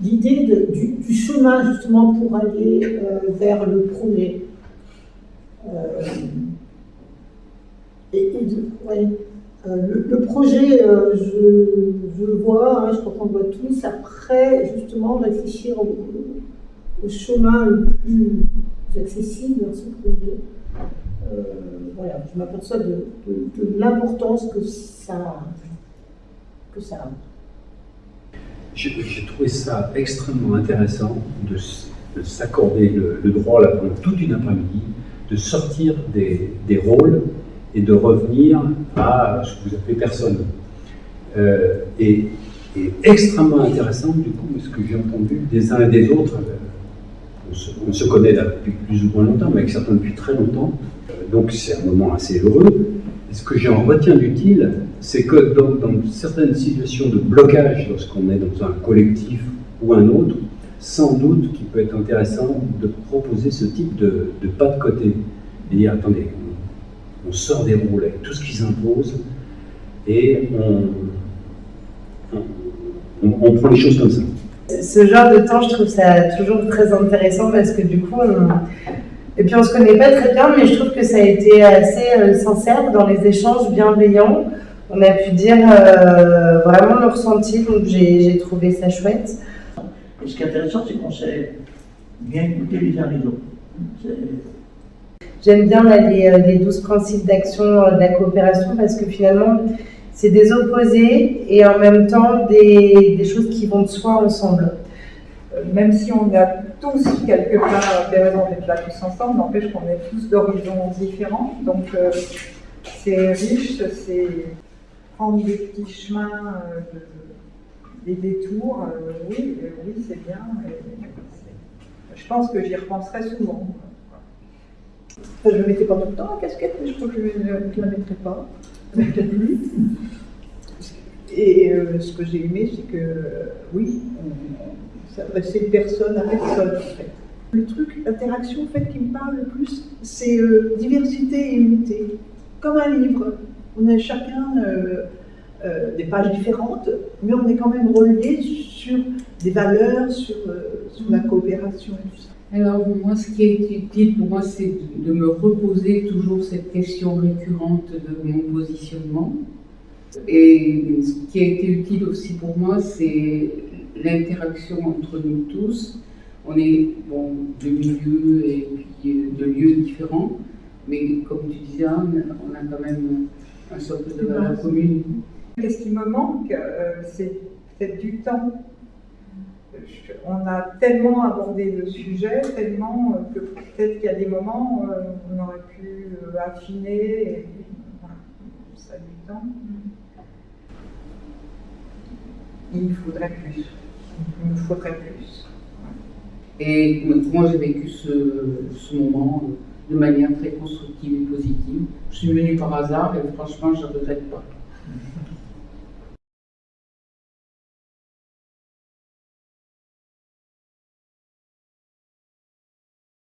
l'idée du, chemin justement pour aller euh, vers le projet. Euh, et, de, euh, le, projet, je, le vois, hein, je crois qu'on le voit tous, après justement réfléchir au, chemin le plus accessible dans ce projet. Voilà, je m'aperçois de l'importance que ça, que ça a. J'ai trouvé ça extrêmement intéressant de, de s'accorder le, droit là, pendant toute une après-midi de sortir des, des, rôles et de revenir à ce que vous appelez personne. Euh, et, extrêmement intéressant du coup ce que j'ai entendu des uns et des autres. On se, on se, connaît depuis plus ou moins longtemps, mais avec certains depuis très longtemps. Donc c'est un moment assez heureux. Ce que j'en retiens d'utile, c'est que dans, dans, certaines situations de blocage, lorsqu'on est dans un collectif ou un autre, sans doute qu'il peut être intéressant de proposer ce type de, pas de côté. Et dire, attendez, on, sort des rôles avec tout ce qu'ils imposent et on, prend les choses comme ça. Ce genre de temps, je trouve ça toujours très intéressant parce que du coup, on, et puis on se connaît pas très bien, mais je trouve que ça a été assez euh, sincère dans les échanges bienveillants. On a pu dire euh, vraiment le ressenti, donc j'ai trouvé ça chouette. Et ce qui est intéressant, c'est qu'on s'est bien écouté les uns les autres. J'aime bien là, les, euh, les 12 principes d'action de la coopération parce que finalement, c'est des opposés et en même temps des, des choses qui vont de soi ensemble même si on a tous quelque part des raisons d'être là tous ensemble, n'empêche qu'on est tous d'horizons différents. Donc euh, c'est riche, c'est prendre des petits chemins, euh, des détours. Euh, oui, oui, c'est bien. je pense que j'y repenserai souvent. je ne mettais pas tout le temps la casquette, mais je crois que je ne la mettrai pas. Et ce que j'ai aimé, c'est que oui, s'adresser personne à personne en fait. Le truc, l'interaction en fait qui me parle le plus, c'est euh, diversité et unité. Comme un livre, on a chacun euh, euh, des pages différentes, mais on est quand même reliés sur des valeurs, sur, la coopération et tout ça. Alors moi, ce qui est utile pour moi, c'est de me reposer toujours cette question récurrente de mon positionnement. Et ce qui a été utile aussi pour moi, c'est l'interaction entre nous tous. On est bon, de milieux et puis de lieux différents, mais comme tu disais, on a quand même un socle de valeurs communes. Qu'est-ce qui me manque euh, C'est peut-être du temps. On a tellement abordé le sujet, tellement euh, que peut-être qu'il y a des moments où euh, on aurait pu affiner, et, ça a du temps. Il faudrait plus il me faudrait plus. Et moi, j'ai vécu ce, ce, moment de manière très constructive et positive. Je suis venue par hasard et franchement, je ne regrette pas.